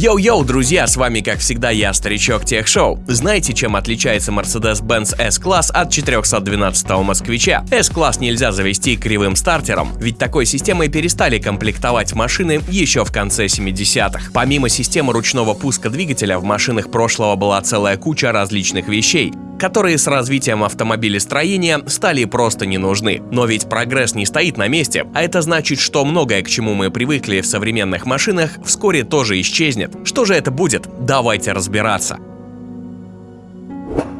Йоу-йоу, друзья, с вами как всегда я, Старичок Тех Шоу. Знаете, чем отличается Mercedes-Benz S-класс от 412-го москвича? S-класс нельзя завести кривым стартером, ведь такой системой перестали комплектовать машины еще в конце 70-х. Помимо системы ручного пуска двигателя в машинах прошлого была целая куча различных вещей, которые с развитием автомобилестроения стали просто не нужны. Но ведь прогресс не стоит на месте, а это значит, что многое, к чему мы привыкли в современных машинах, вскоре тоже исчезнет. Что же это будет? Давайте разбираться.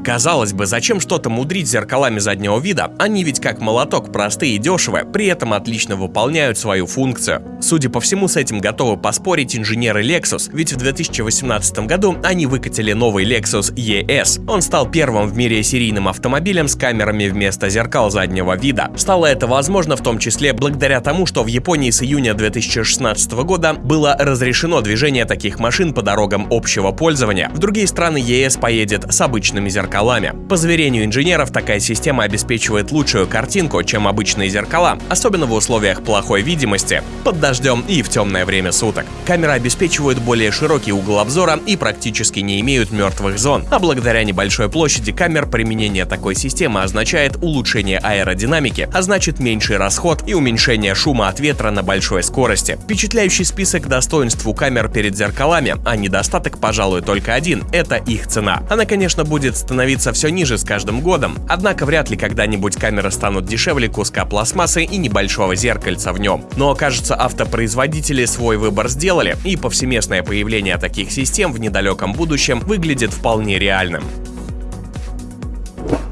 Казалось бы, зачем что-то мудрить зеркалами заднего вида? Они ведь как молоток простые и дешевые, при этом отлично выполняют свою функцию. Судя по всему, с этим готовы поспорить инженеры Lexus, ведь в 2018 году они выкатили новый Lexus ES. Он стал первым в мире серийным автомобилем с камерами вместо зеркал заднего вида. Стало это возможно в том числе благодаря тому, что в Японии с июня 2016 года было разрешено движение таких машин по дорогам общего пользования. В другие страны ES поедет с обычными зеркалами зеркалами. По заверению инженеров, такая система обеспечивает лучшую картинку, чем обычные зеркала, особенно в условиях плохой видимости, под дождем и в темное время суток. Камеры обеспечивают более широкий угол обзора и практически не имеют мертвых зон, а благодаря небольшой площади камер применение такой системы означает улучшение аэродинамики, а значит меньший расход и уменьшение шума от ветра на большой скорости. Впечатляющий список достоинств у камер перед зеркалами, а недостаток, пожалуй, только один – это их цена. Она, конечно, будет становиться становиться все ниже с каждым годом, однако вряд ли когда-нибудь камеры станут дешевле куска пластмассы и небольшого зеркальца в нем. Но кажется, автопроизводители свой выбор сделали, и повсеместное появление таких систем в недалеком будущем выглядит вполне реальным.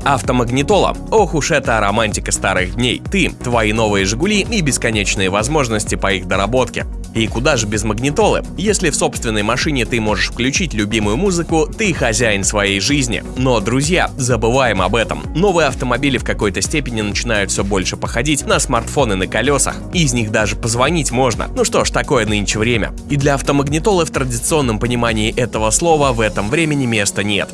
Автомагнитола. Ох уж это романтика старых дней. Ты, твои новые «Жигули» и бесконечные возможности по их доработке. И куда же без магнитолы? Если в собственной машине ты можешь включить любимую музыку, ты хозяин своей жизни. Но, друзья, забываем об этом. Новые автомобили в какой-то степени начинают все больше походить на смартфоны на колесах. Из них даже позвонить можно. Ну что ж, такое нынче время. И для автомагнитолы в традиционном понимании этого слова в этом времени места нет.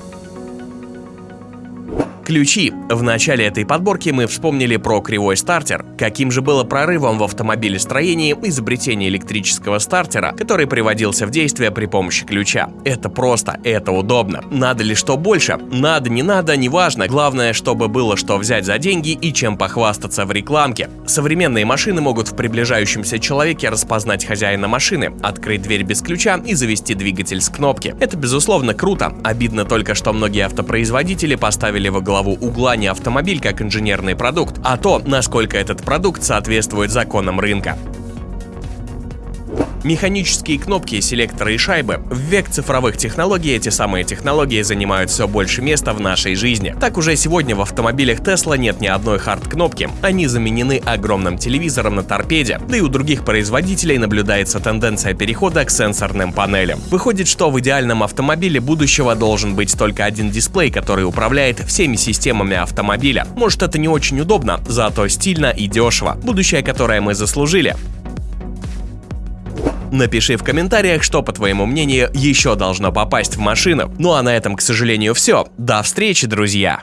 Ключи. В начале этой подборки мы вспомнили про кривой стартер. Каким же было прорывом в автомобилестроении изобретение электрического стартера, который приводился в действие при помощи ключа. Это просто, это удобно. Надо ли что больше? Надо, не надо, неважно. Главное, чтобы было что взять за деньги и чем похвастаться в рекламке. Современные машины могут в приближающемся человеке распознать хозяина машины, открыть дверь без ключа и завести двигатель с кнопки. Это безусловно круто. Обидно только, что многие автопроизводители поставили во главу угла не автомобиль как инженерный продукт, а то, насколько этот продукт соответствует законам рынка. Механические кнопки, селекторы и шайбы. В век цифровых технологий эти самые технологии занимают все больше места в нашей жизни. Так уже сегодня в автомобилях Tesla нет ни одной хард-кнопки. Они заменены огромным телевизором на торпеде. Да и у других производителей наблюдается тенденция перехода к сенсорным панелям. Выходит, что в идеальном автомобиле будущего должен быть только один дисплей, который управляет всеми системами автомобиля. Может это не очень удобно, зато стильно и дешево. Будущее, которое мы заслужили. Напиши в комментариях, что, по твоему мнению, еще должно попасть в машину. Ну а на этом, к сожалению, все. До встречи, друзья!